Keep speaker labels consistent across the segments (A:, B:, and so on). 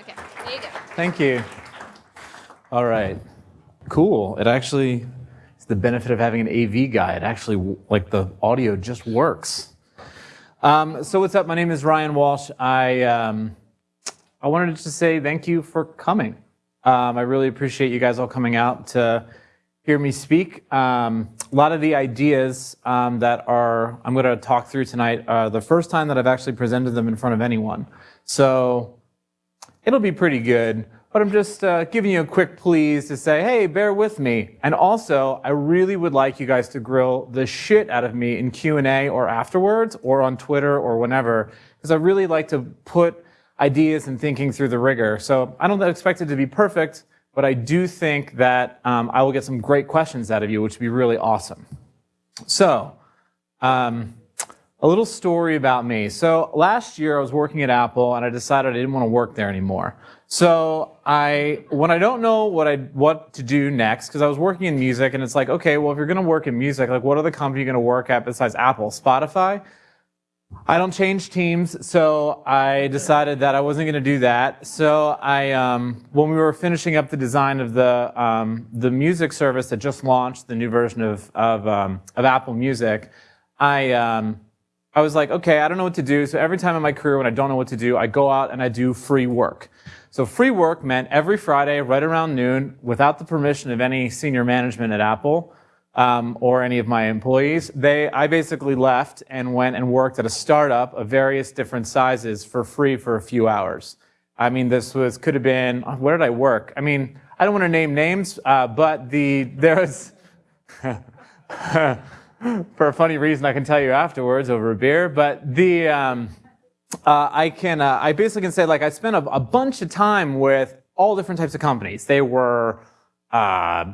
A: Okay, there you go.
B: Thank you. All right. Cool. It actually, it's the benefit of having an AV guy. It actually, like the audio just works. Um, so what's up? My name is Ryan Walsh. I, um, I wanted to say thank you for coming. Um, I really appreciate you guys all coming out to hear me speak. Um, a lot of the ideas um, that are I'm going to talk through tonight are the first time that I've actually presented them in front of anyone. So it'll be pretty good. But I'm just uh, giving you a quick please to say, hey, bear with me. And also, I really would like you guys to grill the shit out of me in Q&A or afterwards or on Twitter or whenever, because I really like to put ideas and thinking through the rigor. So I don't expect it to be perfect, but I do think that um, I will get some great questions out of you, which would be really awesome. So, um, a little story about me. So last year I was working at Apple and I decided I didn't want to work there anymore. So I, when I don't know what I, what to do next, because I was working in music and it's like, okay, well, if you're going to work in music, like what other company are you going to work at besides Apple? Spotify? I don't change teams, so I decided that I wasn't going to do that. So I, um, when we were finishing up the design of the um, the music service that just launched, the new version of of, um, of Apple Music, I um, I was like, okay, I don't know what to do. So every time in my career when I don't know what to do, I go out and I do free work. So free work meant every Friday, right around noon, without the permission of any senior management at Apple um, or any of my employees, they, I basically left and went and worked at a startup of various different sizes for free for a few hours. I mean, this was could have been where did I work? I mean, I don't want to name names, uh, but the there was. for a funny reason I can tell you afterwards over a beer, but the um, uh, I can uh, I basically can say like I spent a, a, bunch of time with all different types of companies. They were uh,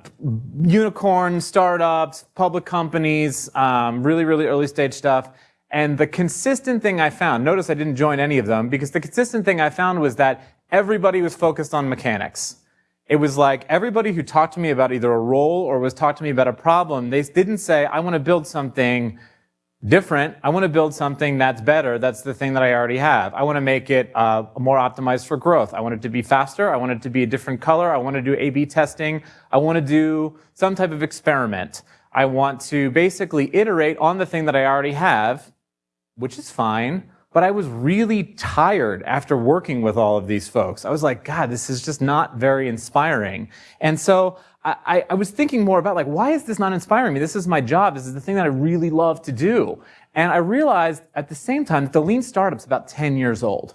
B: unicorn startups, public companies, um, really really early stage stuff. And the consistent thing I found, notice I didn't join any of them because the consistent thing I found was that everybody was focused on mechanics. It was like everybody who talked to me about either a role or was talked to me about a problem, they didn't say, I want to build something different. I want to build something that's better. That's the thing that I already have. I want to make it uh, more optimized for growth. I want it to be faster. I want it to be a different color. I want to do A-B testing. I want to do some type of experiment. I want to basically iterate on the thing that I already have, which is fine. But I was really tired after working with all of these folks. I was like, God, this is just not very inspiring. And so I, I, was thinking more about like, why is this not inspiring me? This is my job. This is the thing that I really love to do. And I realized at the same time that the lean startup's about 10 years old.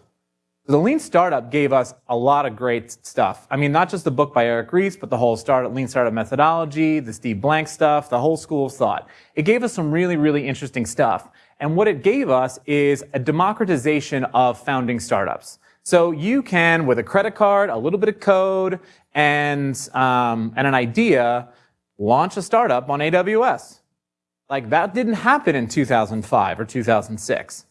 B: The lean startup gave us a lot of great stuff. I mean, not just the book by Eric Ries, but the whole startup, lean startup methodology, the Steve Blank stuff, the whole school of thought. It gave us some really, really interesting stuff. And what it gave us is a democratization of founding startups. So you can, with a credit card, a little bit of code, and, um, and an idea, launch a startup on AWS. Like that didn't happen in 2005 or 2006.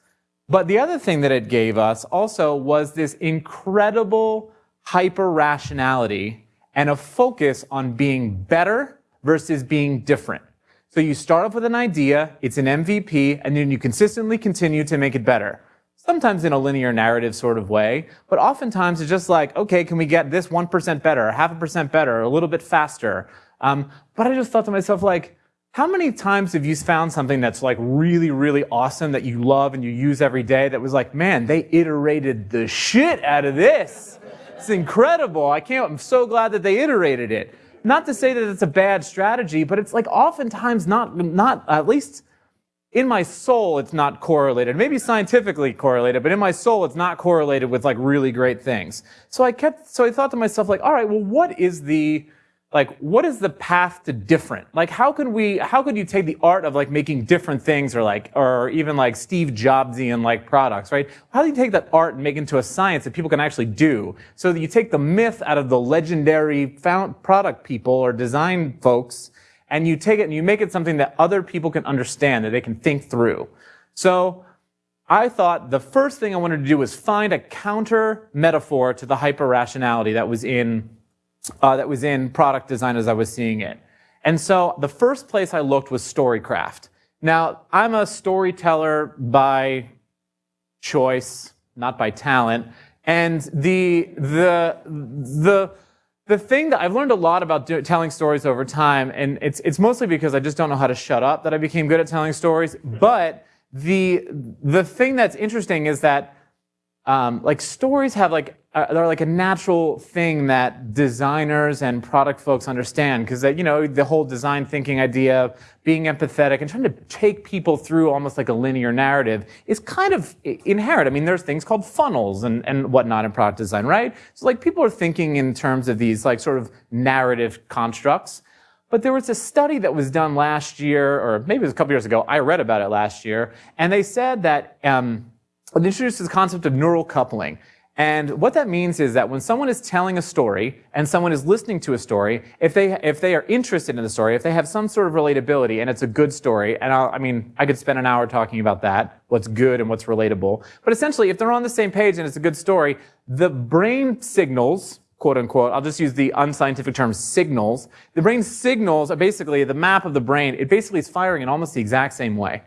B: But the other thing that it gave us also was this incredible hyper rationality and a focus on being better versus being different. So you start off with an idea, it's an MVP, and then you consistently continue to make it better. Sometimes in a linear narrative sort of way, but oftentimes it's just like, okay, can we get this 1% better, half a percent better, a little bit faster? Um, but I just thought to myself, like, how many times have you found something that's like really, really awesome that you love and you use every day that was like, man, they iterated the shit out of this. It's incredible. I can't, I'm so glad that they iterated it. Not to say that it's a bad strategy, but it's like oftentimes not, not at least in my soul, it's not correlated. Maybe scientifically correlated, but in my soul, it's not correlated with like really great things. So I kept, so I thought to myself, like, all right, well, what is the, like, what is the path to different? Like, how can we, how could you take the art of like making different things or like, or even like Steve Jobsian like products, right? How do you take that art and make it into a science that people can actually do? So that you take the myth out of the legendary found product people or design folks and you take it and you make it something that other people can understand, that they can think through. So I thought the first thing I wanted to do was find a counter metaphor to the hyper rationality that was in uh, that was in product design as I was seeing it. And so the first place I looked was Storycraft. Now, I'm a storyteller by choice, not by talent. And the, the, the, the thing that I've learned a lot about do, telling stories over time, and it's, it's mostly because I just don't know how to shut up that I became good at telling stories. But the, the thing that's interesting is that um, like stories have like uh, they're like a natural thing that designers and product folks understand because you know the whole design thinking idea of being empathetic and trying to take people through almost like a linear narrative is kind of inherent. I mean there's things called funnels and, and whatnot in product design right? So like people are thinking in terms of these like sort of narrative constructs. But there was a study that was done last year or maybe it was a couple years ago i read about it last year and they said that um, it introduces the concept of neural coupling. And what that means is that when someone is telling a story and someone is listening to a story, if they, if they are interested in the story, if they have some sort of relatability and it's a good story, and I'll, i mean, I could spend an hour talking about that, what's good and what's relatable. But essentially, if they're on the same page and it's a good story, the brain signals, quote unquote, I'll just use the unscientific term signals. The brain signals are basically the map of the brain. It basically is firing in almost the exact same way.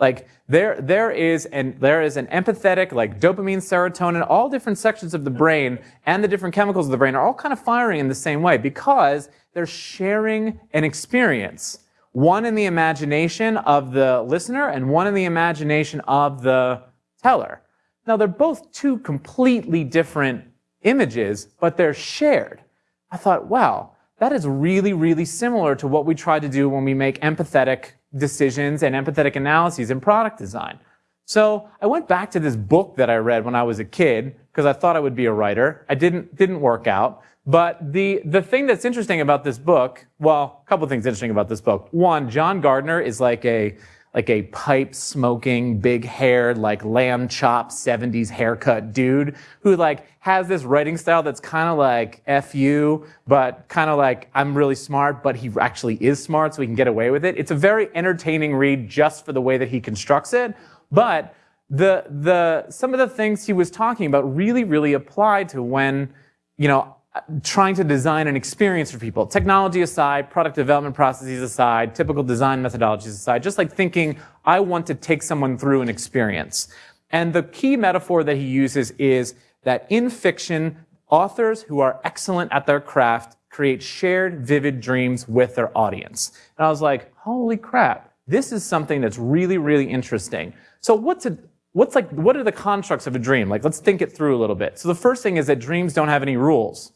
B: Like there, there is an there is an empathetic, like dopamine, serotonin, all different sections of the brain and the different chemicals of the brain are all kind of firing in the same way because they're sharing an experience. One in the imagination of the listener and one in the imagination of the teller. Now they're both two completely different images, but they're shared. I thought, wow, that is really, really similar to what we try to do when we make empathetic decisions and empathetic analyses in product design. So I went back to this book that I read when I was a kid because I thought I would be a writer. I didn't didn't work out. But the the thing that's interesting about this book, well, a couple things interesting about this book. One, John Gardner is like a like a pipe smoking, big haired, like lamb chop 70s haircut dude who like has this writing style that's kind of like F you, but kind of like I'm really smart, but he actually is smart, so he can get away with it. It's a very entertaining read just for the way that he constructs it. But the, the, some of the things he was talking about really, really apply to when, you know, trying to design an experience for people. Technology aside, product development processes aside, typical design methodologies aside, just like thinking, I want to take someone through an experience. And the key metaphor that he uses is that in fiction, authors who are excellent at their craft create shared, vivid dreams with their audience. And I was like, holy crap, this is something that's really, really interesting. So what's a, what's like, what are the constructs of a dream? Like, let's think it through a little bit. So the first thing is that dreams don't have any rules.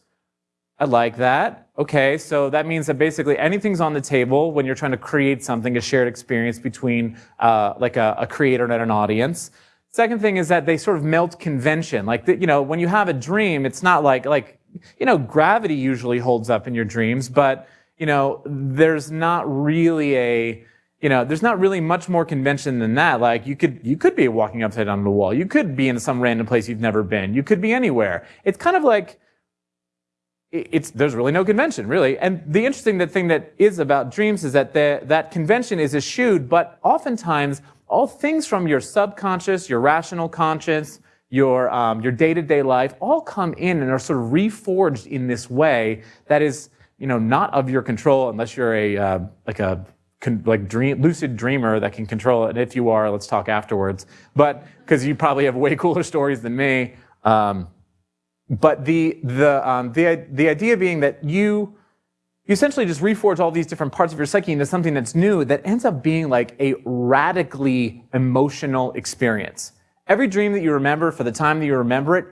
B: I like that. Okay, so that means that basically anything's on the table when you're trying to create something, a shared experience between uh, like a, a, creator and an audience. Second thing is that they sort of melt convention. Like, the, you know, when you have a dream, it's not like, like, you know, gravity usually holds up in your dreams, but, you know, there's not really a, you know, there's not really much more convention than that. Like you could, you could be walking upside down on the wall. You could be in some random place you've never been. You could be anywhere. It's kind of like, it's, there's really no convention, really. And the interesting thing that is about dreams is that the, that convention is eschewed, but oftentimes all things from your subconscious, your rational conscience, your, um, your day-to-day life all come in and are sort of reforged in this way that is, you know, not of your control unless you're a, uh, like a, like dream, lucid dreamer that can control it. And if you are, let's talk afterwards. But, because you probably have way cooler stories than me. Um, but the, the, um, the, the idea being that you, you essentially just reforge all these different parts of your psyche into something that's new that ends up being like a radically emotional experience. Every dream that you remember for the time that you remember it,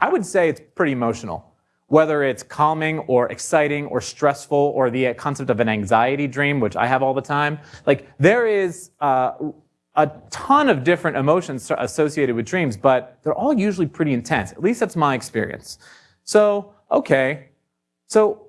B: I would say it's pretty emotional. Whether it's calming or exciting or stressful or the concept of an anxiety dream, which I have all the time, like there is uh, a ton of different emotions associated with dreams, but they're all usually pretty intense. At least that's my experience. So, okay. So,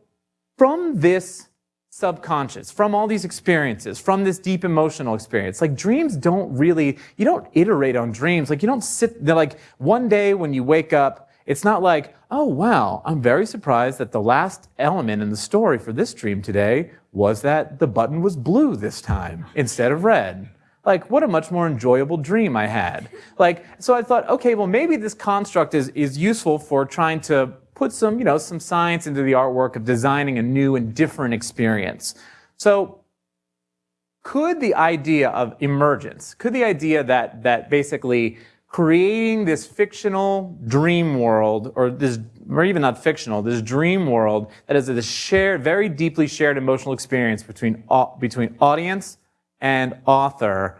B: from this subconscious, from all these experiences, from this deep emotional experience, like dreams don't really, you don't iterate on dreams. Like, you don't sit, they're like, one day when you wake up, it's not like, oh wow, I'm very surprised that the last element in the story for this dream today was that the button was blue this time instead of red. Like, what a much more enjoyable dream I had. Like, so I thought, okay, well, maybe this construct is, is useful for trying to put some, you know, some science into the artwork of designing a new and different experience. So, could the idea of emergence, could the idea that, that basically creating this fictional dream world, or this, or even not fictional, this dream world that is a shared, very deeply shared emotional experience between, between audience and author.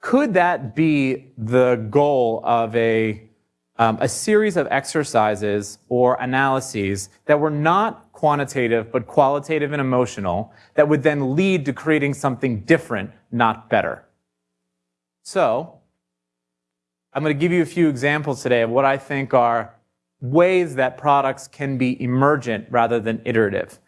B: Could that be the goal of a, um, a series of exercises or analyses that were not quantitative but qualitative and emotional that would then lead to creating something different, not better? So, I'm going to give you a few examples today of what I think are ways that products can be emergent rather than iterative.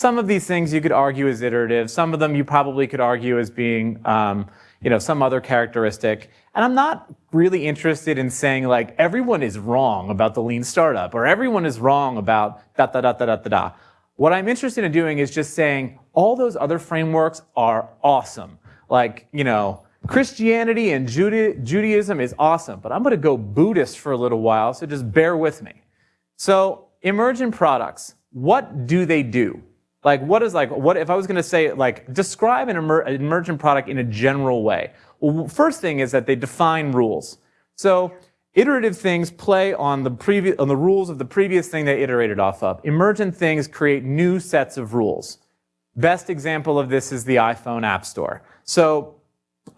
B: Some of these things you could argue as iterative. Some of them you probably could argue as being, um, you know, some other characteristic. And I'm not really interested in saying like everyone is wrong about the lean startup or everyone is wrong about da da da da da da da. What I'm interested in doing is just saying all those other frameworks are awesome. Like, you know, Christianity and Judaism is awesome, but I'm going to go Buddhist for a little while, so just bear with me. So, emergent products, what do they do? Like, what is like, what if I was going to say, like, describe an, emer emergent product in a general way? Well, first thing is that they define rules. So, iterative things play on the previous, on the rules of the previous thing they iterated off of. Emergent things create new sets of rules. Best example of this is the iPhone App Store. So,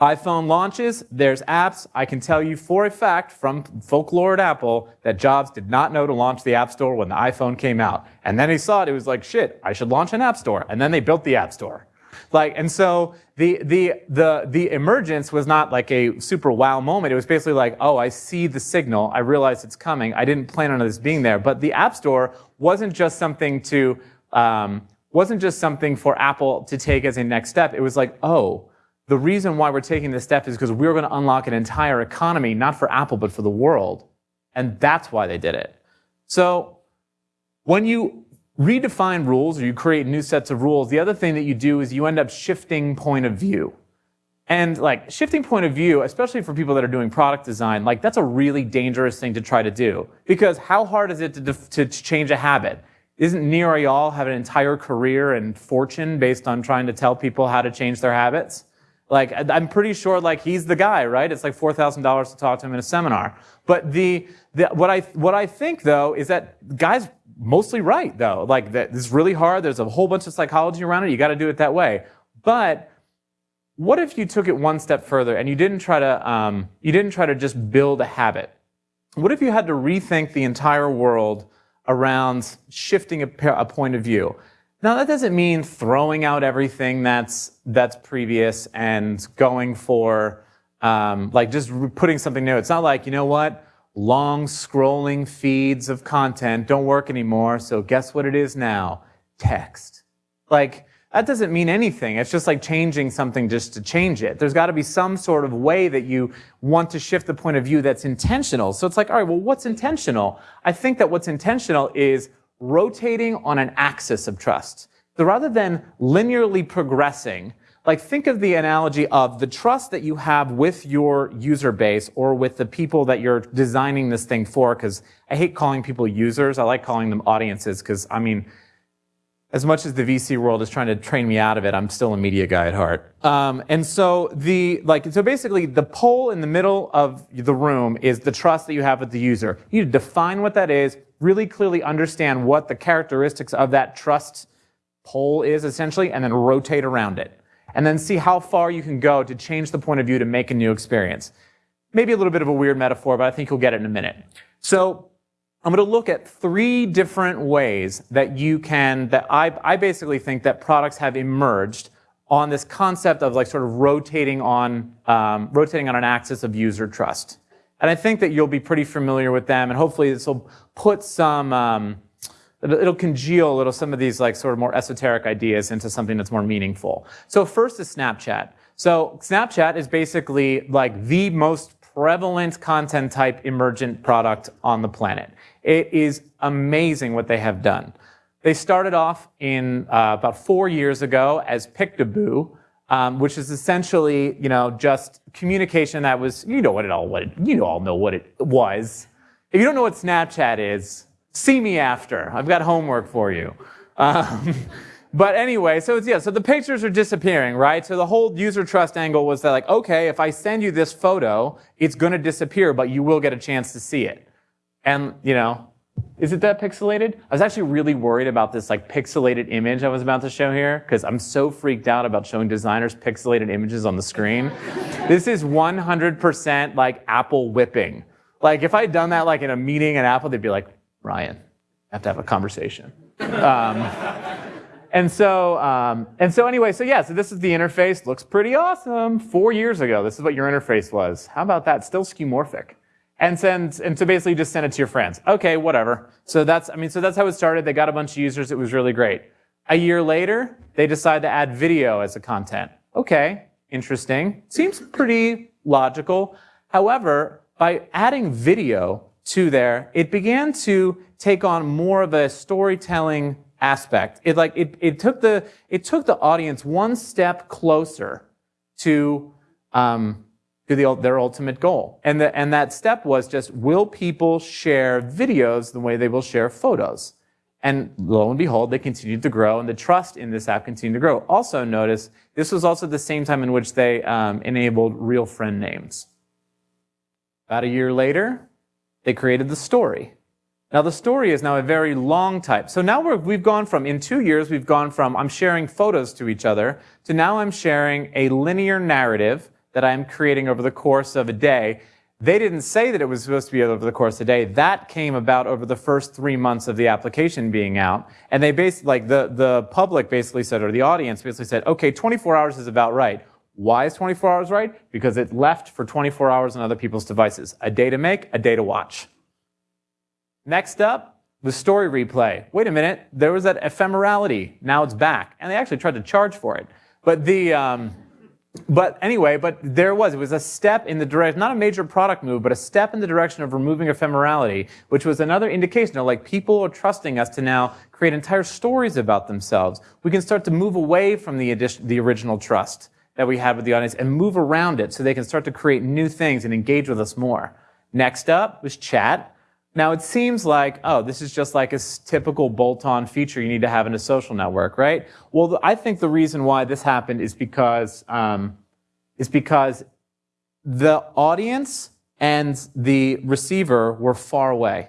B: iPhone launches, there's apps. I can tell you for a fact from folklore at Apple that Jobs did not know to launch the App Store when the iPhone came out. And then he saw it, it was like, shit, I should launch an App Store. And then they built the App Store. Like, and so the, the, the, the emergence was not like a super wow moment. It was basically like, oh, I see the signal. I realize it's coming. I didn't plan on this being there. But the App Store wasn't just something to, um, wasn't just something for Apple to take as a next step. It was like, oh, the reason why we're taking this step is because we're going to unlock an entire economy, not for Apple, but for the world. And that's why they did it. So when you redefine rules or you create new sets of rules, the other thing that you do is you end up shifting point of view. And like shifting point of view, especially for people that are doing product design, like that's a really dangerous thing to try to do. Because how hard is it to, to change a habit? Isn't Nir Eyal have an entire career and fortune based on trying to tell people how to change their habits? Like, I'm pretty sure, like, he's the guy, right? It's like $4,000 to talk to him in a seminar. But the, the, what I, what I think, though, is that guy's mostly right, though. Like, that it's really hard. There's a whole bunch of psychology around it. You got to do it that way. But what if you took it one step further and you didn't try to, um, you didn't try to just build a habit? What if you had to rethink the entire world around shifting a, a point of view? Now that doesn't mean throwing out everything that's that's previous and going for um, like just putting something new. It's not like you know what long scrolling feeds of content don't work anymore. So guess what it is now? Text. Like that doesn't mean anything. It's just like changing something just to change it. There's got to be some sort of way that you want to shift the point of view that's intentional. So it's like, all right, well, what's intentional? I think that what's intentional is rotating on an axis of trust. So rather than linearly progressing, like think of the analogy of the trust that you have with your user base or with the people that you're designing this thing for, because I hate calling people users. I like calling them audiences, because I mean, as much as the VC world is trying to train me out of it, I'm still a media guy at heart. Um, and so the like so basically the pole in the middle of the room is the trust that you have with the user. You need to define what that is, really clearly understand what the characteristics of that trust pole is essentially, and then rotate around it. And then see how far you can go to change the point of view to make a new experience. Maybe a little bit of a weird metaphor, but I think you'll get it in a minute. So I'm going to look at three different ways that you can, that I, I basically think that products have emerged on this concept of like sort of rotating on, um, rotating on an axis of user trust. And I think that you'll be pretty familiar with them, and hopefully this will put some, um, it'll congeal a little some of these like sort of more esoteric ideas into something that's more meaningful. So first is Snapchat. So Snapchat is basically like the most prevalent content type emergent product on the planet. It is amazing what they have done. They started off in uh, about four years ago as Picaboo, um, which is essentially, you know, just communication that was, you know what it all, what it, you all know what it was. If you don't know what Snapchat is, see me after. I've got homework for you. Um, but anyway, so it's, yeah, so the pictures are disappearing, right? So the whole user trust angle was that like, okay, if I send you this photo, it's going to disappear, but you will get a chance to see it. And, you know, is it that pixelated? I was actually really worried about this like pixelated image I was about to show here because I'm so freaked out about showing designers pixelated images on the screen. this is 100% like Apple whipping. Like if I'd done that like in a meeting at Apple, they'd be like, Ryan, I have to have a conversation. Um, and so, um, and so anyway, so yeah, so this is the interface. Looks pretty awesome. Four years ago, this is what your interface was. How about that? Still skeuomorphic. And send, and so basically just send it to your friends. Okay, whatever. So that's, I mean, so that's how it started. They got a bunch of users. It was really great. A year later, they decide to add video as a content. Okay, interesting. Seems pretty logical. However, by adding video to there, it began to take on more of a storytelling aspect. It like it, it took the it took the audience one step closer to um, to the, their ultimate goal, and the, and that step was just will people share videos the way they will share photos? And lo and behold, they continued to grow, and the trust in this app continued to grow. Also, notice this was also the same time in which they um, enabled real friend names. About a year later, they created the story. Now the story is now a very long type. So now we have we've gone from, in two years, we've gone from I'm sharing photos to each other to now I'm sharing a linear narrative that I'm creating over the course of a day. They didn't say that it was supposed to be over the course of a day. That came about over the first three months of the application being out. And they basically, like the, the public basically said, or the audience basically said, okay, 24 hours is about right. Why is 24 hours right? Because it left for 24 hours on other people's devices. A day to make, a day to watch. Next up, the story replay. Wait a minute, there was that ephemerality. Now it's back. And they actually tried to charge for it. But the, um, but anyway, but there was. It was a step in the direction, not a major product move, but a step in the direction of removing ephemerality, which was another indication of like people are trusting us to now create entire stories about themselves. We can start to move away from the, addition, the original trust that we had with the audience and move around it so they can start to create new things and engage with us more. Next up was chat. Now it seems like, oh, this is just like a typical bolt-on feature you need to have in a social network, right? Well, I think the reason why this happened is because um, is because the audience and the receiver were far away.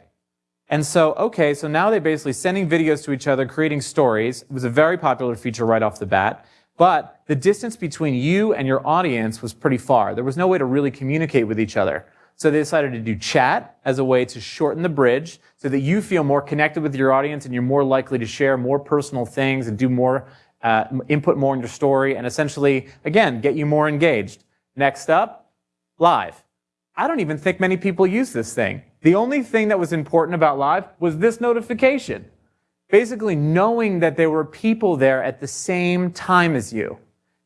B: And so, okay, so now they're basically sending videos to each other, creating stories. It was a very popular feature right off the bat. But the distance between you and your audience was pretty far. There was no way to really communicate with each other. So they decided to do chat as a way to shorten the bridge so that you feel more connected with your audience and you're more likely to share more personal things and do more, uh, input more in your story and essentially, again, get you more engaged. Next up, live. I don't even think many people use this thing. The only thing that was important about live was this notification. Basically knowing that there were people there at the same time as you.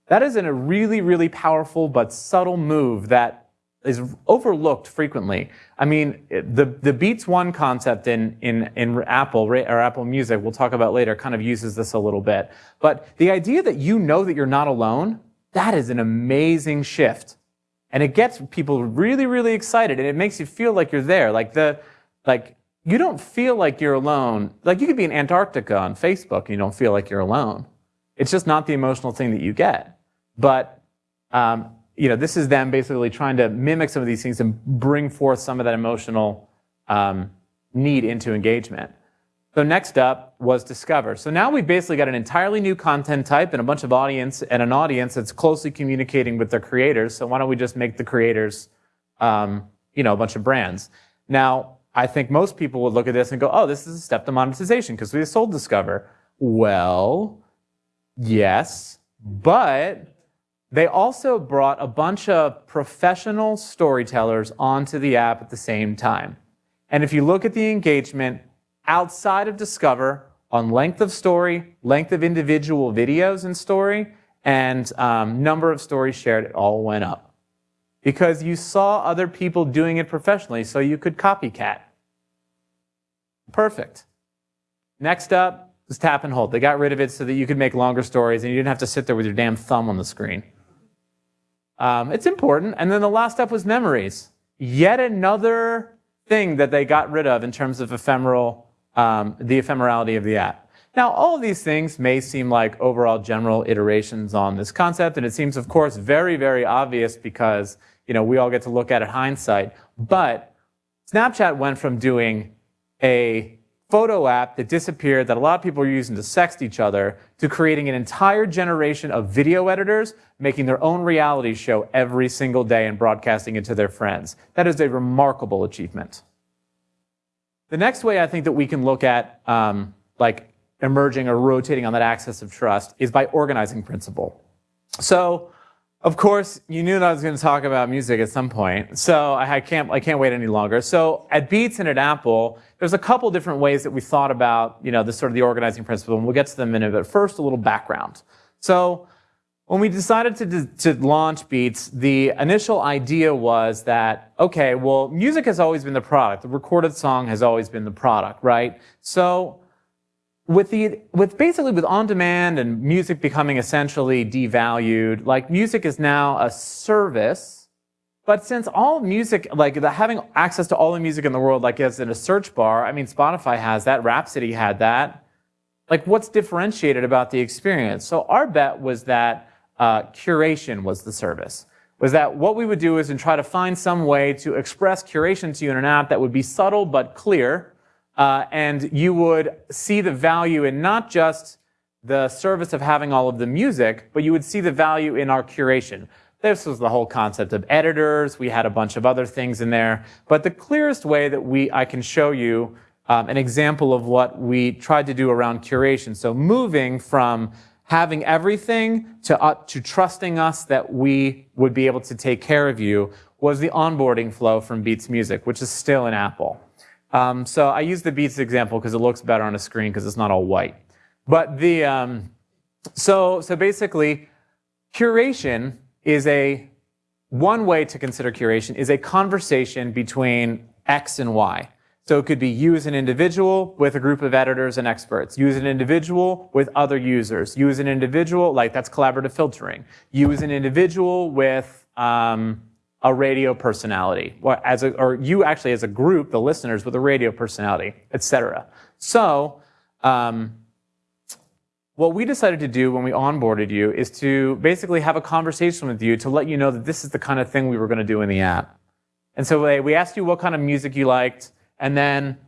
B: That is a really, really powerful but subtle move that is overlooked frequently. I mean, the, the Beats One concept in, in, in Apple, or Apple Music, we'll talk about later, kind of uses this a little bit. But the idea that you know that you're not alone, that is an amazing shift. And it gets people really, really excited, and it makes you feel like you're there. Like the, like, you don't feel like you're alone. Like you could be in Antarctica on Facebook and you don't feel like you're alone. It's just not the emotional thing that you get. But um, you know, this is them basically trying to mimic some of these things and bring forth some of that emotional um, need into engagement. So next up was discover. So now we've basically got an entirely new content type and a bunch of audience and an audience that's closely communicating with their creators. So why don't we just make the creators, um, you know, a bunch of brands? Now, I think most people would look at this and go, oh, this is a step to monetization because we sold Discover. Well, yes, but they also brought a bunch of professional storytellers onto the app at the same time. And if you look at the engagement outside of Discover on length of story, length of individual videos in story, and um, number of stories shared, it all went up. Because you saw other people doing it professionally, so you could copycat. Perfect. Next up was tap and hold. They got rid of it so that you could make longer stories and you didn't have to sit there with your damn thumb on the screen. Um, it's important. And then the last step was memories. Yet another thing that they got rid of in terms of ephemeral, um, the ephemerality of the app. Now, all of these things may seem like overall general iterations on this concept, and it seems, of course, very, very obvious because you know we all get to look at it hindsight. But Snapchat went from doing a photo app that disappeared that a lot of people were using to sext each other to creating an entire generation of video editors making their own reality show every single day and broadcasting it to their friends. That is a remarkable achievement. The next way I think that we can look at um, like emerging or rotating on that axis of trust is by organizing principle. So, of course, you knew that I was going to talk about music at some point. So I can't, I can't wait any longer. So at Beats and at Apple, there's a couple different ways that we thought about, you know, this sort of the organizing principle, and we'll get to them in a minute. But first, a little background. So when we decided to, to launch Beats, the initial idea was that, okay, well, music has always been the product. The recorded song has always been the product, right? So with the with basically with on demand and music becoming essentially devalued like music is now a service but since all music like the, having access to all the music in the world like as in a search bar i mean spotify has that rhapsody had that. Like what's differentiated about the experience? So our bet was that uh, curation was the service was that what we would do is and try to find some way to express curation to you in an app that would be subtle but clear uh, and you would see the value in not just the service of having all of the music, but you would see the value in our curation. This was the whole concept of editors. We had a bunch of other things in there. But the clearest way that we, I can show you um, an example of what we tried to do around curation. So moving from having everything to, uh, to trusting us that we would be able to take care of you was the onboarding flow from Beats Music, which is still in Apple. Um, so I use the Beats example because it looks better on a screen because it's not all white. But the, um, so, so basically, curation is a, one way to consider curation is a conversation between X and Y. So it could be you as an individual with a group of editors and experts. You as an individual with other users. You as an individual, like that's collaborative filtering. You as an individual with um, a radio personality, or, as a, or you actually as a group, the listeners with a radio personality, etc. So, um, what we decided to do when we onboarded you is to basically have a conversation with you to let you know that this is the kind of thing we were going to do in the app. And so we asked you what kind of music you liked, and then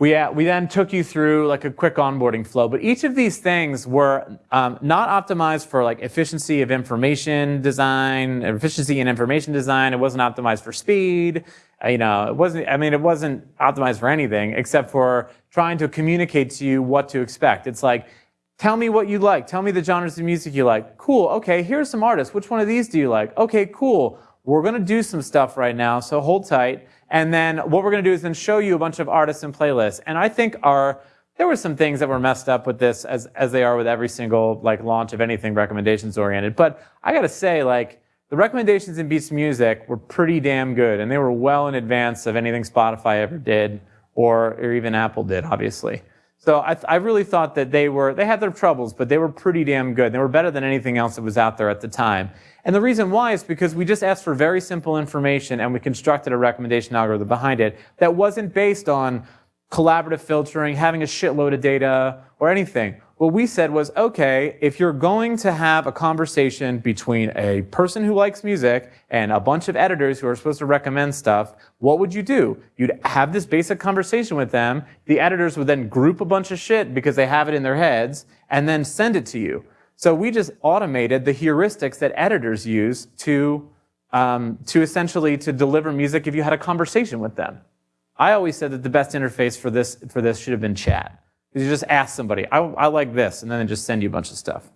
B: we, uh, we then took you through like a quick onboarding flow, but each of these things were um, not optimized for like efficiency of information design, efficiency in information design. It wasn't optimized for speed. Uh, you know, it wasn't, I mean, it wasn't optimized for anything except for trying to communicate to you what to expect. It's like, tell me what you like. Tell me the genres of music you like. Cool. Okay. Here's some artists. Which one of these do you like? Okay, cool. We're going to do some stuff right now. So hold tight. And then what we're going to do is then show you a bunch of artists and playlists. And I think our there were some things that were messed up with this as as they are with every single like launch of anything recommendations oriented. But I got to say like the recommendations in Beats Music were pretty damn good and they were well in advance of anything Spotify ever did or, or even Apple did, obviously. So I, I, really thought that they were, they had their troubles, but they were pretty damn good. They were better than anything else that was out there at the time. And the reason why is because we just asked for very simple information and we constructed a recommendation algorithm behind it that wasn't based on collaborative filtering, having a shitload of data, or anything. What we said was, okay, if you're going to have a conversation between a person who likes music and a bunch of editors who are supposed to recommend stuff, what would you do? You'd have this basic conversation with them. The editors would then group a bunch of shit because they have it in their heads and then send it to you. So we just automated the heuristics that editors use to, um, to essentially to deliver music if you had a conversation with them. I always said that the best interface for this, for this should have been chat. Because you just ask somebody, I, I, like this, and then they just send you a bunch of stuff.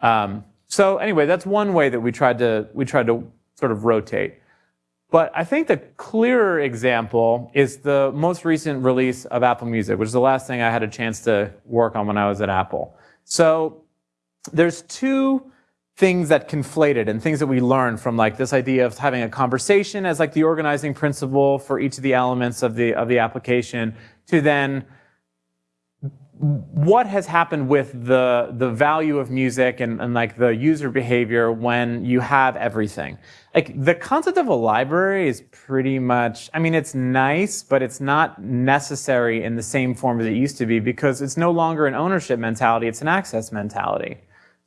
B: Um, so anyway, that's one way that we tried to, we tried to sort of rotate. But I think the clearer example is the most recent release of Apple Music, which is the last thing I had a chance to work on when I was at Apple. So there's two things that conflated and things that we learned from like this idea of having a conversation as like the organizing principle for each of the elements of the of the application to then what has happened with the, the value of music and, and like the user behavior when you have everything. Like the concept of a library is pretty much, I mean, it's nice, but it's not necessary in the same form as it used to be because it's no longer an ownership mentality, it's an access mentality.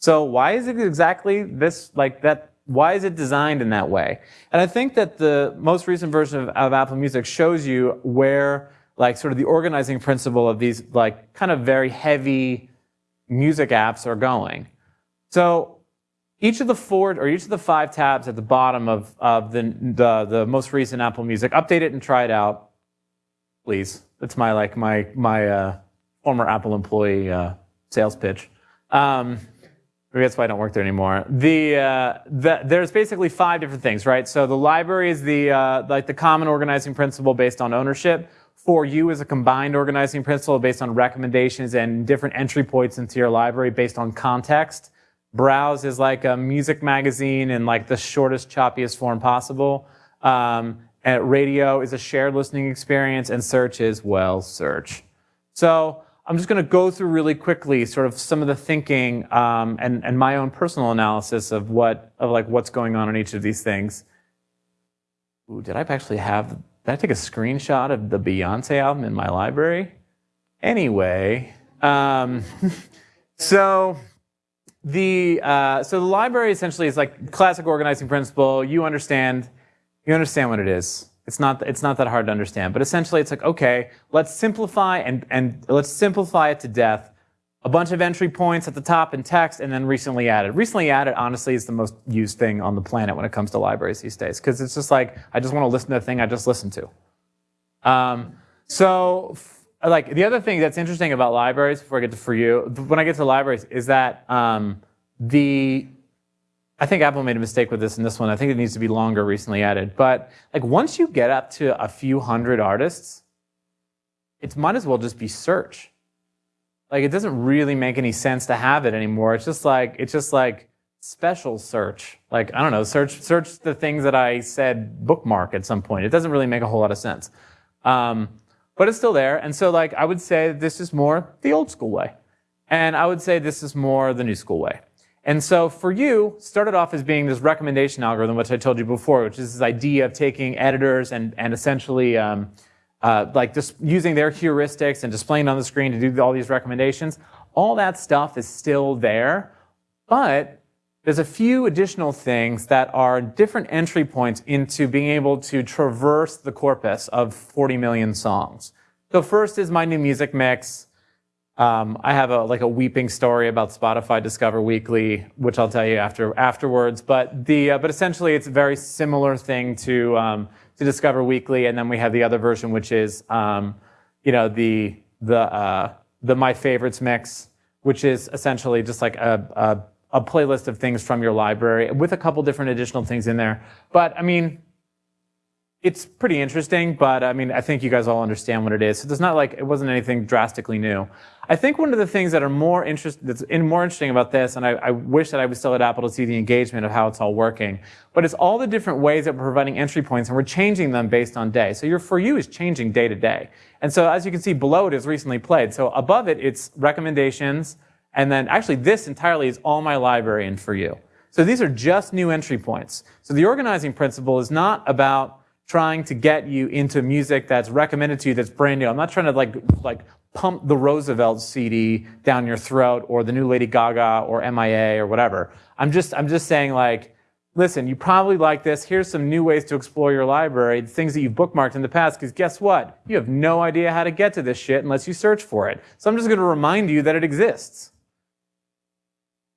B: So why is it exactly this, like that, why is it designed in that way? And I think that the most recent version of, of Apple Music shows you where like sort of the organizing principle of these like kind of very heavy music apps are going. So each of the four or each of the five tabs at the bottom of, of the, the, the most recent Apple Music, update it and try it out, please. That's my like my my uh, former Apple employee uh, sales pitch. Um, maybe that's why I don't work there anymore. The, uh, the, there's basically five different things, right? So the library is the uh, like the common organizing principle based on ownership for you as a combined organizing principle based on recommendations and different entry points into your library based on context. Browse is like a music magazine in like the shortest, choppiest form possible. Um, radio is a shared listening experience, and search is, well, search. So I'm just going to go through really quickly sort of some of the thinking um, and, and my own personal analysis of what of like what's going on in each of these things. Ooh, did I actually have did I take a screenshot of the Beyonce album in my library? Anyway, um, so the uh, so the library essentially is like classic organizing principle. You understand, you understand what it is. It's not it's not that hard to understand. But essentially, it's like okay, let's simplify and and let's simplify it to death a bunch of entry points at the top in text, and then recently added. Recently added, honestly, is the most used thing on the planet when it comes to libraries these days, because it's just like, I just want to listen to the thing I just listened to. Um, so, like, the other thing that's interesting about libraries, before I get to for you, when I get to libraries, is that um, the, I think Apple made a mistake with this in this one. I think it needs to be longer recently added. But, like, once you get up to a few hundred artists, it might as well just be search like it doesn't really make any sense to have it anymore. It's just like it's just like special search. Like I don't know, search search the things that I said bookmark at some point. It doesn't really make a whole lot of sense. Um, but it's still there. And so like I would say this is more the old school way. And I would say this is more the new school way. And so for you, started off as being this recommendation algorithm, which I told you before, which is this idea of taking editors and, and essentially um, uh, like just using their heuristics and displaying on the screen to do all these recommendations, all that stuff is still there, but there's a few additional things that are different entry points into being able to traverse the corpus of 40 million songs. So first is my new music mix. Um, I have a like a weeping story about Spotify Discover Weekly, which I'll tell you after afterwards. But the uh, but essentially, it's a very similar thing to um, to Discover Weekly, and then we have the other version, which is um, you know the the uh, the My Favorites mix, which is essentially just like a, a, a playlist of things from your library with a couple different additional things in there. But I mean, it's pretty interesting, but I mean, I think you guys all understand what it is. So it's not like it wasn't anything drastically new. I think one of the things that are more interest, that's in more interesting about this, and I, I, wish that I was still at Apple to see the engagement of how it's all working, but it's all the different ways that we're providing entry points and we're changing them based on day. So your For You is changing day to day. And so as you can see below it is recently played. So above it, it's recommendations. And then actually this entirely is all my library and For You. So these are just new entry points. So the organizing principle is not about trying to get you into music that's recommended to you that's brand new. I'm not trying to like, like pump the Roosevelt CD down your throat or the new Lady Gaga or MIA or whatever. I'm just, I'm just saying like, listen, you probably like this. Here's some new ways to explore your library, things that you've bookmarked in the past, because guess what? You have no idea how to get to this shit unless you search for it. So I'm just going to remind you that it exists.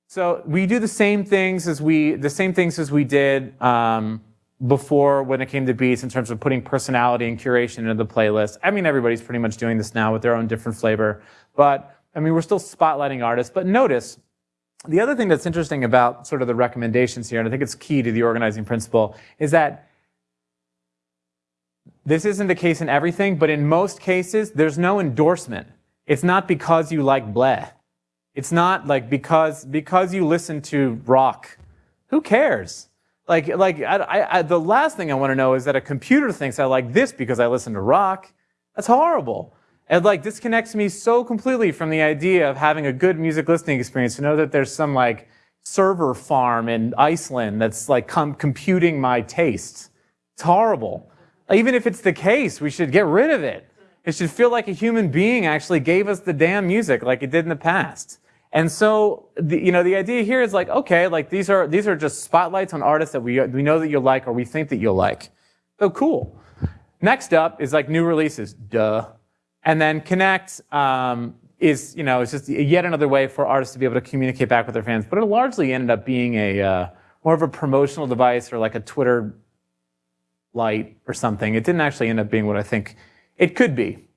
B: So we do the same things as we, the same things as we did, um, before when it came to beats in terms of putting personality and curation into the playlist. I mean, everybody's pretty much doing this now with their own different flavor. But I mean, we're still spotlighting artists. But notice, the other thing that's interesting about sort of the recommendations here, and I think it's key to the organizing principle, is that this isn't the case in everything, but in most cases, there's no endorsement. It's not because you like bleh. It's not like because, because you listen to rock. Who cares? Like, like I, I, the last thing I want to know is that a computer thinks I like this because I listen to rock. That's horrible. It like disconnects me so completely from the idea of having a good music listening experience to know that there's some like server farm in Iceland that's like com computing my tastes. It's horrible. Even if it's the case, we should get rid of it. It should feel like a human being actually gave us the damn music like it did in the past. And so, the, you know, the idea here is like, okay, like these are these are just spotlights on artists that we we know that you'll like or we think that you'll like. Oh, cool. Next up is like new releases, duh. And then Connect um, is, you know, it's just yet another way for artists to be able to communicate back with their fans. But it largely ended up being a uh, more of a promotional device or like a Twitter light or something. It didn't actually end up being what I think it could be.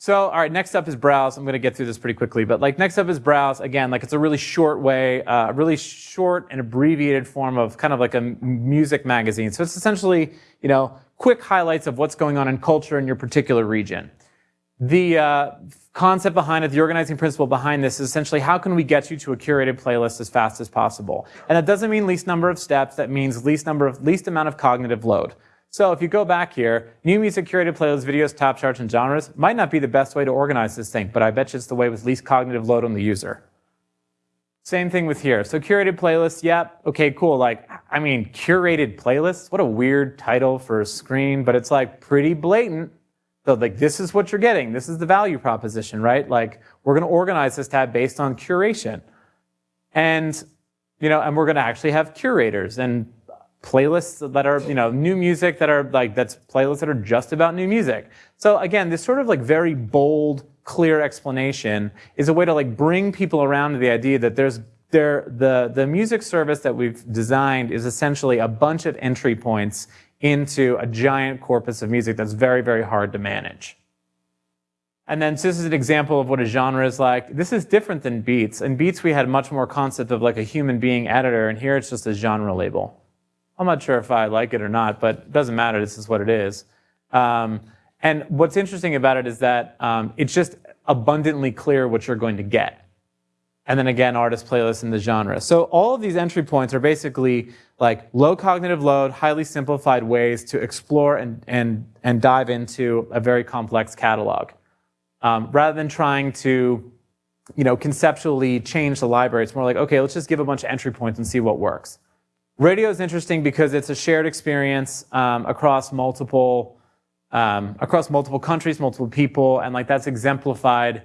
B: So, all right, next up is browse. I'm going to get through this pretty quickly, but like next up is browse. Again, like it's a really short way, uh, a really short and abbreviated form of kind of like a music magazine. So it's essentially, you know, quick highlights of what's going on in culture in your particular region. The uh, concept behind it, the organizing principle behind this is essentially how can we get you to a curated playlist as fast as possible? And that doesn't mean least number of steps, that means least number of, least amount of cognitive load. So if you go back here, new music curated playlists, videos, top charts, and genres might not be the best way to organize this thing, but I bet you it's the way with least cognitive load on the user. Same thing with here. So curated playlists, yep, okay, cool. Like, I mean, curated playlists, what a weird title for a screen, but it's like pretty blatant. So like, this is what you're getting. This is the value proposition, right? Like, we're gonna organize this tab based on curation. And, you know, and we're gonna actually have curators and playlists that are, you know, new music that are like, that's playlists that are just about new music. So again, this sort of like very bold, clear explanation is a way to like bring people around to the idea that there's there, the, the music service that we've designed is essentially a bunch of entry points into a giant corpus of music that's very, very hard to manage. And then so this is an example of what a genre is like. This is different than Beats. In Beats, we had much more concept of like a human being editor, and here it's just a genre label. I'm not sure if I like it or not, but it doesn't matter. This is what it is. Um, and what's interesting about it is that um, it's just abundantly clear what you're going to get. And then again, artist playlists in the genre. So all of these entry points are basically like low cognitive load, highly simplified ways to explore and, and, and dive into a very complex catalog. Um, rather than trying to you know, conceptually change the library, it's more like, okay, let's just give a bunch of entry points and see what works. Radio is interesting because it's a shared experience um, across multiple um, across multiple countries, multiple people, and like that's exemplified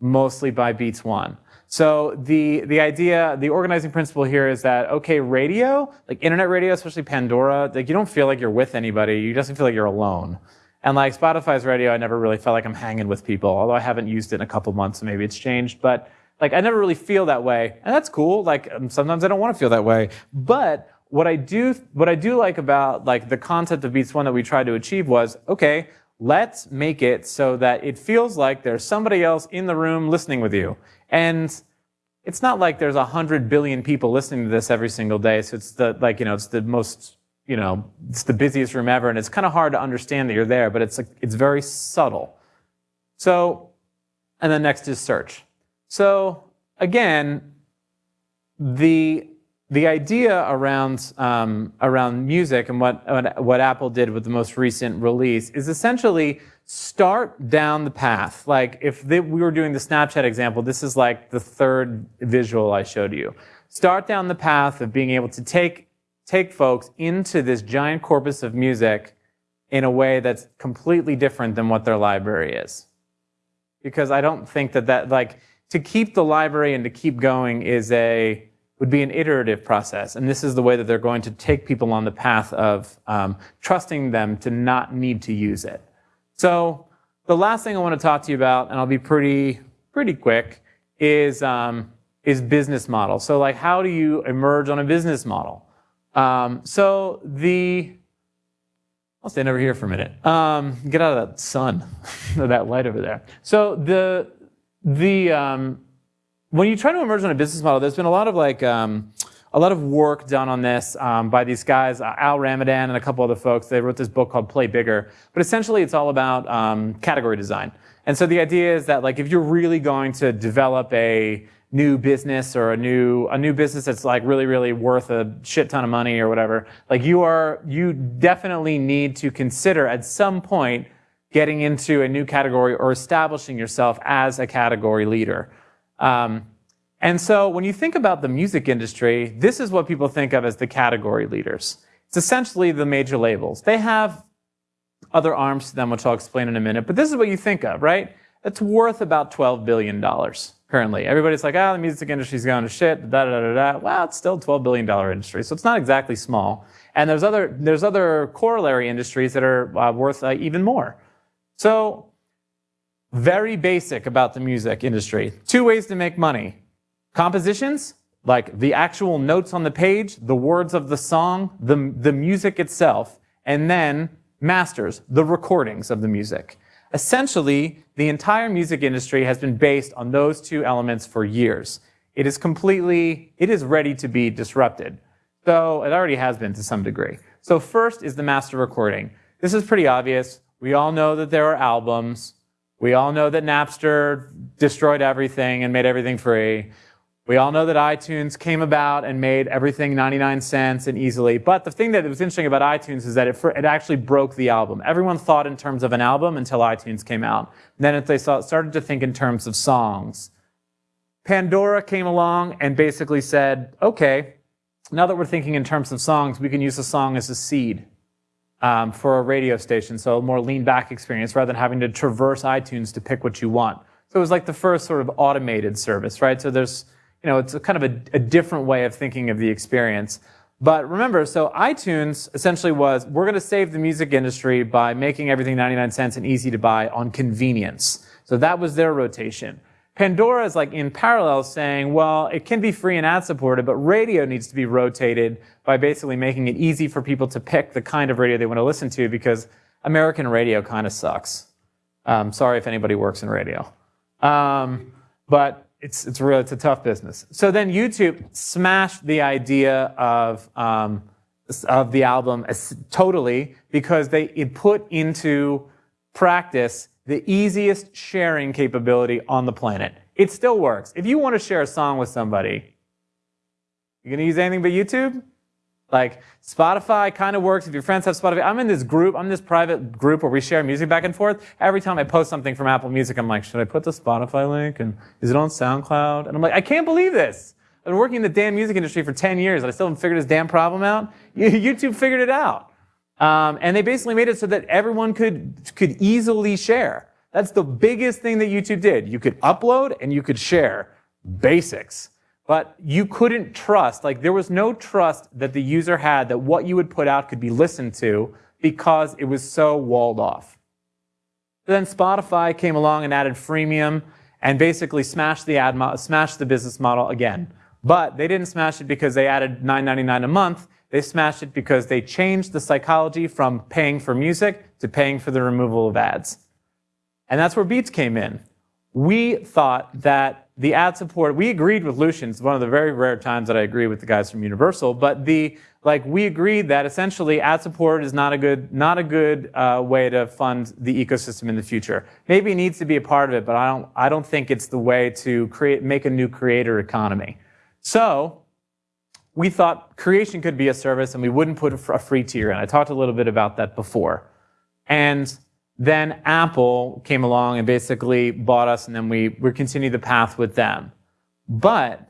B: mostly by Beats One. So the the idea, the organizing principle here is that okay, radio, like internet radio, especially Pandora, like you don't feel like you're with anybody. You just feel like you're alone. And like Spotify's radio, I never really felt like I'm hanging with people, although I haven't used it in a couple months, so maybe it's changed. But like I never really feel that way, and that's cool. Like um, sometimes I don't want to feel that way, but what I do what I do like about like the concept of Beats One that we tried to achieve was okay, let's make it so that it feels like there's somebody else in the room listening with you, and it's not like there's a hundred billion people listening to this every single day. So it's the like you know it's the most you know it's the busiest room ever, and it's kind of hard to understand that you're there, but it's like it's very subtle. So, and then next is search. So again, the the idea around um, around music and what what Apple did with the most recent release is essentially start down the path. Like if they, we were doing the Snapchat example, this is like the third visual I showed you. Start down the path of being able to take take folks into this giant corpus of music in a way that's completely different than what their library is. Because I don't think that that like to keep the library and to keep going is a would be an iterative process. And this is the way that they're going to take people on the path of um, trusting them to not need to use it. So the last thing I want to talk to you about, and I'll be pretty, pretty quick, is, um, is business model. So like how do you emerge on a business model? Um, so the, I'll stand over here for a minute. Um, get out of that sun, that light over there. So the, the, um, when you try to emerge on a business model, there's been a lot of like, um, a lot of work done on this um, by these guys, uh, Al Ramadan and a couple other folks. They wrote this book called Play Bigger. But essentially, it's all about um, category design. And so the idea is that like if you're really going to develop a new business or a new a new business that's like really really worth a shit ton of money or whatever, like you are you definitely need to consider at some point getting into a new category or establishing yourself as a category leader. Um, and so when you think about the music industry, this is what people think of as the category leaders. It's essentially the major labels. They have other arms to them, which I'll explain in a minute, but this is what you think of, right? It's worth about $12 billion currently. Everybody's like, ah, oh, the music industry's going to shit, da da da da. Well, it's still a $12 billion industry, so it's not exactly small. And there's other, there's other corollary industries that are uh, worth uh, even more. So, very basic about the music industry. Two ways to make money. Compositions, like the actual notes on the page, the words of the song, the, the music itself, and then masters, the recordings of the music. Essentially, the entire music industry has been based on those two elements for years. It is completely, it is ready to be disrupted. So it already has been to some degree. So first is the master recording. This is pretty obvious. We all know that there are albums. We all know that Napster destroyed everything and made everything free. We all know that iTunes came about and made everything 99 cents and easily. But the thing that was interesting about iTunes is that it, it actually broke the album. Everyone thought in terms of an album until iTunes came out. And then they saw, started to think in terms of songs. Pandora came along and basically said, okay, now that we're thinking in terms of songs, we can use a song as a seed um, for a radio station. So a more lean back experience rather than having to traverse iTunes to pick what you want. So it was like the first sort of automated service, right? So there's you know, it's a kind of a, a different way of thinking of the experience. But remember, so iTunes essentially was, we're going to save the music industry by making everything 99 cents and easy to buy on convenience. So that was their rotation. Pandora is like in parallel saying, well, it can be free and ad supported, but radio needs to be rotated by basically making it easy for people to pick the kind of radio they want to listen to because American radio kind of sucks. Um, sorry if anybody works in radio. Um, but it's, it's it's a tough business. So then YouTube smashed the idea of, um, of the album totally because they it put into practice the easiest sharing capability on the planet. It still works. If you want to share a song with somebody, you're going to use anything but YouTube? Like Spotify kind of works if your friends have Spotify. I'm in this group, I'm in this private group where we share music back and forth. Every time I post something from Apple Music, I'm like, should I put the Spotify link? And is it on SoundCloud? And I'm like, I can't believe this. I've been working in the damn music industry for 10 years and I still haven't figured this damn problem out. YouTube figured it out. Um, and they basically made it so that everyone could, could easily share. That's the biggest thing that YouTube did. You could upload and you could share. Basics. But you couldn't trust, like there was no trust that the user had that what you would put out could be listened to because it was so walled off. Then Spotify came along and added freemium and basically smashed the ad smashed the business model again. But they didn't smash it because they added $9.99 a month. They smashed it because they changed the psychology from paying for music to paying for the removal of ads. And that's where Beats came in. We thought that the ad support, we agreed with Lucian. It's one of the very rare times that I agree with the guys from Universal. But the like, we agreed that essentially ad support is not a good not a good uh, way to fund the ecosystem in the future. Maybe it needs to be a part of it, but I don't I don't think it's the way to create make a new creator economy. So we thought creation could be a service, and we wouldn't put a free tier in. I talked a little bit about that before, and then Apple came along and basically bought us, and then we, we continued the path with them. But,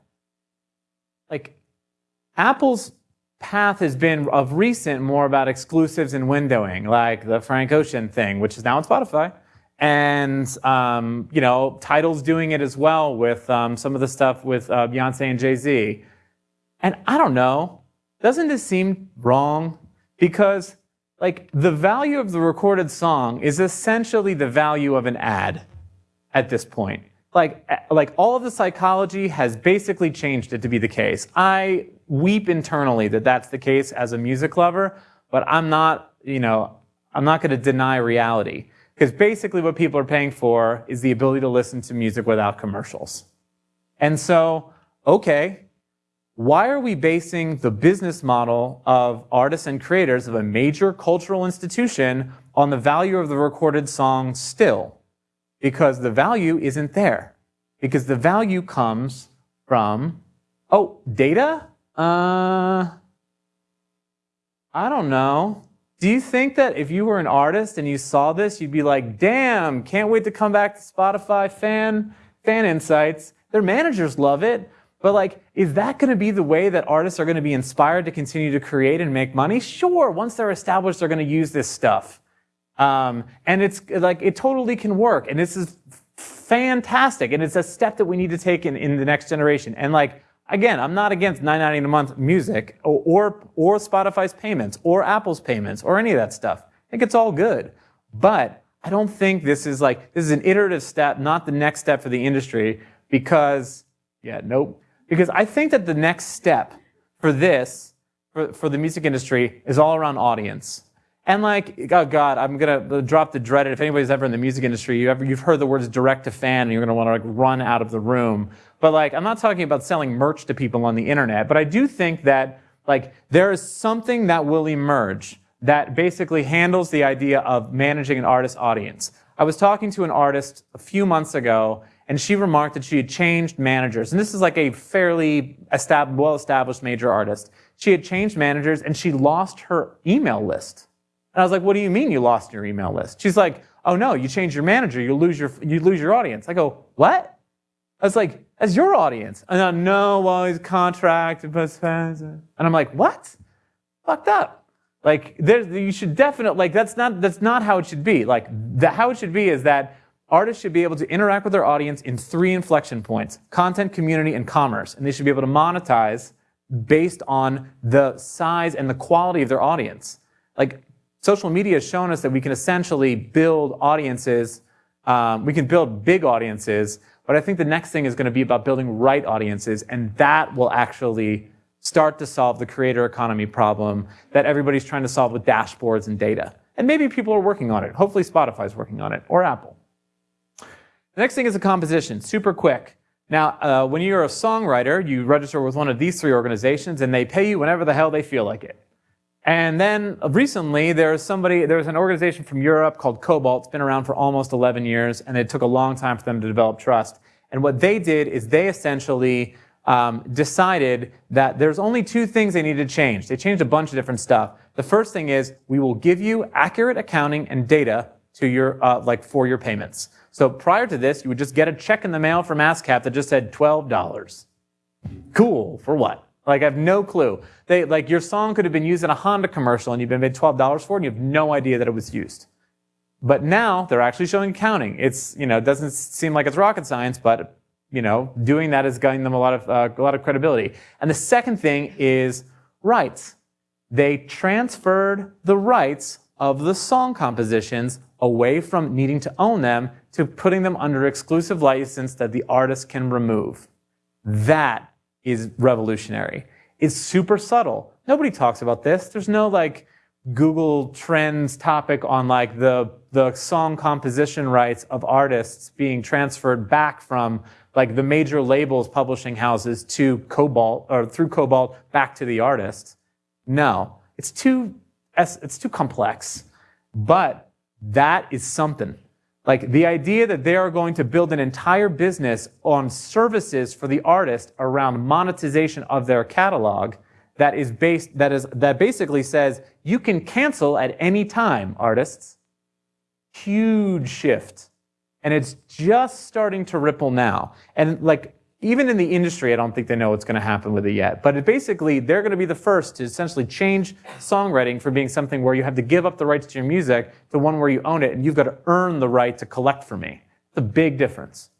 B: like, Apple's path has been of recent more about exclusives and windowing, like the Frank Ocean thing, which is now on Spotify. And, um, you know, Tidal's doing it as well with um, some of the stuff with uh, Beyonce and Jay Z. And I don't know, doesn't this seem wrong? Because like the value of the recorded song is essentially the value of an ad at this point. Like, like all of the psychology has basically changed it to be the case. I weep internally that that's the case as a music lover, but I'm not, you know, I'm not going to deny reality. Because basically what people are paying for is the ability to listen to music without commercials. And so, okay, why are we basing the business model of artists and creators of a major cultural institution on the value of the recorded song still? Because the value isn't there. Because the value comes from, oh, data? Uh, I don't know. Do you think that if you were an artist and you saw this, you'd be like, damn, can't wait to come back to Spotify fan, fan insights. Their managers love it. But like, is that going to be the way that artists are going to be inspired to continue to create and make money? Sure, once they're established, they're going to use this stuff. Um, and it's like, it totally can work. And this is fantastic. And it's a step that we need to take in, in the next generation. And like, again, I'm not against 9.90 a month music or, or, or Spotify's payments or Apple's payments or any of that stuff. I think it's all good. But I don't think this is like, this is an iterative step, not the next step for the industry because, yeah, nope. Because I think that the next step for this, for, for the music industry, is all around audience. And like, oh God, I'm gonna drop the dreaded. If anybody's ever in the music industry, you ever, you've heard the words direct to fan, and you're gonna want to like run out of the room. But like, I'm not talking about selling merch to people on the internet. But I do think that like there is something that will emerge that basically handles the idea of managing an artist's audience. I was talking to an artist a few months ago, and she remarked that she had changed managers. And this is like a fairly well-established major artist. She had changed managers, and she lost her email list. And I was like, what do you mean you lost your email list? She's like, oh no, you change your manager, you lose your, you lose your audience. I go, what? I was like, as your audience. And I no, well, he's contracted, and I'm like, what? Fucked up. Like, there's, you should definitely, like, that's not, that's not how it should be. Like, the, how it should be is that artists should be able to interact with their audience in three inflection points, content, community, and commerce. And they should be able to monetize based on the size and the quality of their audience. Like, social media has shown us that we can essentially build audiences, um, we can build big audiences, but I think the next thing is going to be about building right audiences, and that will actually start to solve the creator economy problem that everybody's trying to solve with dashboards and data. And maybe people are working on it. Hopefully Spotify's working on it, or Apple. The next thing is a composition, super quick. Now, uh, when you're a songwriter, you register with one of these three organizations, and they pay you whenever the hell they feel like it. And then uh, recently, there's somebody, there's an organization from Europe called Kobalt. It's been around for almost 11 years, and it took a long time for them to develop trust. And what they did is they essentially um, decided that there's only two things they needed to change. They changed a bunch of different stuff. The first thing is we will give you accurate accounting and data to your uh, like for your payments. So prior to this, you would just get a check in the mail from ASCAP that just said twelve dollars. Cool for what? Like I have no clue. They like your song could have been used in a Honda commercial and you've been paid twelve dollars for it and you have no idea that it was used. But now they're actually showing accounting. It's you know it doesn't seem like it's rocket science, but you know, doing that is giving them a lot of, uh, a lot of credibility. And the second thing is rights. They transferred the rights of the song compositions away from needing to own them to putting them under exclusive license that the artist can remove. That is revolutionary. It's super subtle. Nobody talks about this. There's no like Google Trends topic on like the, the song composition rights of artists being transferred back from like the major labels, publishing houses to Kobalt or through Kobalt back to the artist. No, it's too, it's too complex. But that is something. Like the idea that they are going to build an entire business on services for the artist around monetization of their catalog that is based, that is, that basically says you can cancel at any time, artists. Huge shift. And it's just starting to ripple now. And like, even in the industry, I don't think they know what's going to happen with it yet. But it basically, they're going to be the first to essentially change songwriting from being something where you have to give up the rights to your music to one where you own it and you've got to earn the right to collect from me. It's a big difference.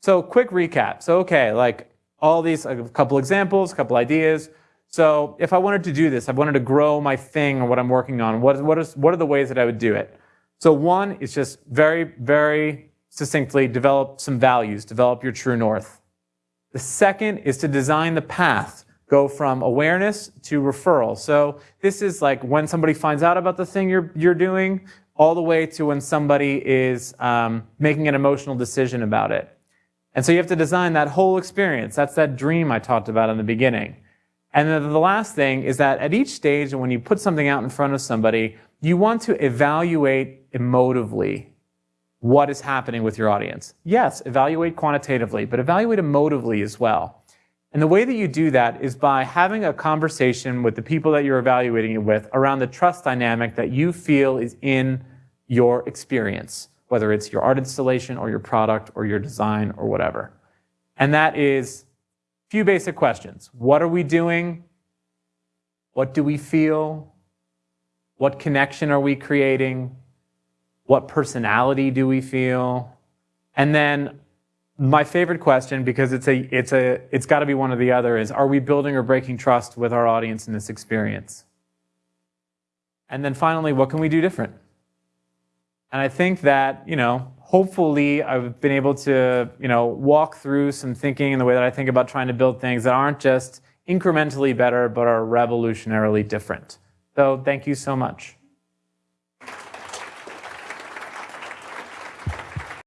B: So quick recap. So okay, like all these, a couple examples, a couple ideas. So if I wanted to do this, I wanted to grow my thing or what I'm working on, what, what, is, what are the ways that I would do it? So one is just very, very succinctly develop some values, develop your true north. The second is to design the path, go from awareness to referral. So this is like when somebody finds out about the thing you're, you're doing, all the way to when somebody is um, making an emotional decision about it. And so you have to design that whole experience. That's that dream I talked about in the beginning. And then the last thing is that at each stage, when you put something out in front of somebody, you want to evaluate emotively what is happening with your audience. Yes, evaluate quantitatively, but evaluate emotively as well. And the way that you do that is by having a conversation with the people that you're evaluating it with around the trust dynamic that you feel is in your experience, whether it's your art installation or your product or your design or whatever. And that is a few basic questions. What are we doing? What do we feel? What connection are we creating? What personality do we feel? And then my favorite question, because it's a it's a it's got to be one or the other, is are we building or breaking trust with our audience in this experience? And then finally, what can we do different? And I think that, you know, hopefully I've been able to, you know, walk through some thinking in the way that I think about trying to build things that aren't just incrementally better, but are revolutionarily different. So thank you so much.